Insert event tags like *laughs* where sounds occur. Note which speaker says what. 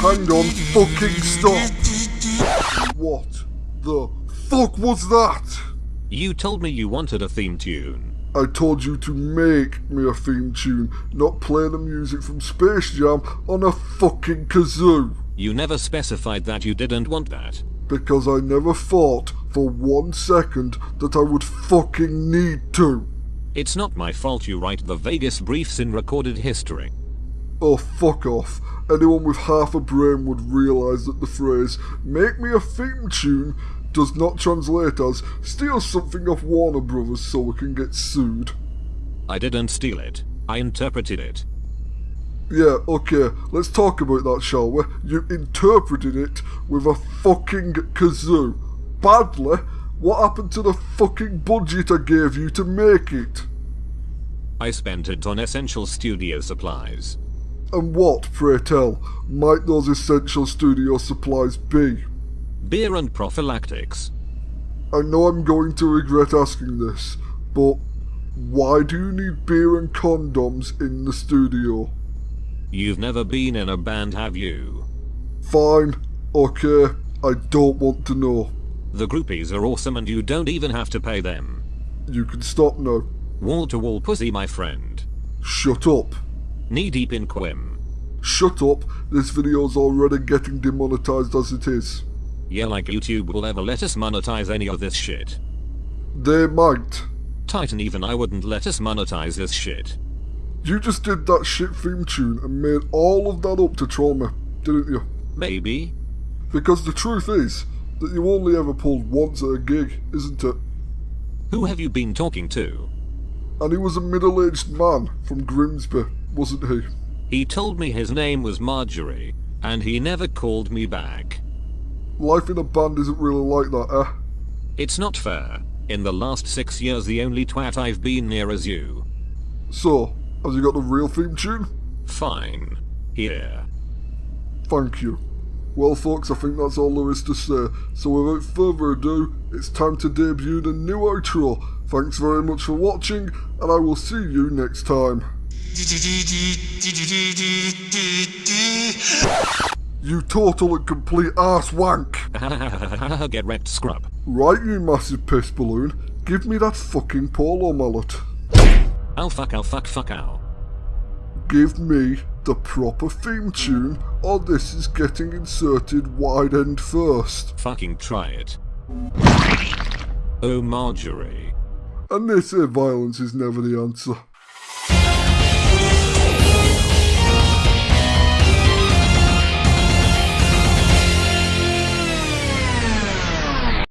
Speaker 1: hang on, fucking stop. What the fuck was that?
Speaker 2: You told me you wanted a theme tune.
Speaker 1: I told you to make me a theme tune, not play the music from Space Jam on a fucking kazoo.
Speaker 2: You never specified that you didn't want that.
Speaker 1: Because I never thought for one second that I would fucking need to.
Speaker 2: It's not my fault you write the vaguest briefs in recorded history.
Speaker 1: Oh, fuck off. Anyone with half a brain would realise that the phrase, make me a theme tune, does not translate as, steal something off Warner Brothers so we can get sued.
Speaker 2: I didn't steal it. I interpreted it.
Speaker 1: Yeah, okay, let's talk about that, shall we? You interpreted it with a fucking kazoo. Badly? What happened to the fucking budget I gave you to make it?
Speaker 2: I spent it on essential studio supplies.
Speaker 1: And what, pray tell, might those essential studio supplies be?
Speaker 2: Beer and prophylactics.
Speaker 1: I know I'm going to regret asking this, but why do you need beer and condoms in the studio?
Speaker 2: You've never been in a band, have you?
Speaker 1: Fine, okay, I don't want to know.
Speaker 2: The groupies are awesome and you don't even have to pay them.
Speaker 1: You can stop now.
Speaker 2: Wall to wall pussy, my friend.
Speaker 1: Shut up.
Speaker 2: Knee deep in Quim.
Speaker 1: Shut up, this video's already getting demonetized as it is.
Speaker 2: Yeah, like YouTube will ever let us monetize any of this shit.
Speaker 1: They might.
Speaker 2: Titan, even I wouldn't let us monetize this shit.
Speaker 1: You just did that shit theme tune and made all of that up to troll me, didn't you?
Speaker 2: Maybe.
Speaker 1: Because the truth is that you only ever pulled once at a gig, isn't it?
Speaker 2: Who have you been talking to?
Speaker 1: And he was a middle-aged man from Grimsby, wasn't he?
Speaker 2: He told me his name was Marjorie, and he never called me back.
Speaker 1: Life in a band isn't really like that, eh?
Speaker 2: It's not fair. In the last six years the only twat I've been near is you.
Speaker 1: So, have you got the real theme tune?
Speaker 2: Fine. Here.
Speaker 1: Thank you. Well folks, I think that's all there is to say, so without further ado, it's time to debut the new outro. Thanks very much for watching, and I will see you next time. You total and complete ass wank! *laughs*
Speaker 2: Get wrecked, scrub.
Speaker 1: Right, you massive piss balloon, give me that fucking polo mallet.
Speaker 2: Ow fuck ow fuck fuck ow.
Speaker 1: Give me the proper theme tune, or this is getting inserted wide end first.
Speaker 2: Fucking try it. Oh Marjorie.
Speaker 1: And they say violence is never the answer.